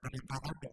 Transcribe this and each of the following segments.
Gracias.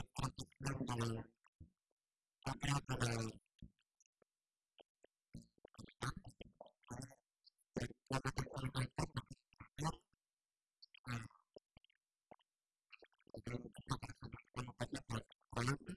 praktikkan dalam beberapa Thank you.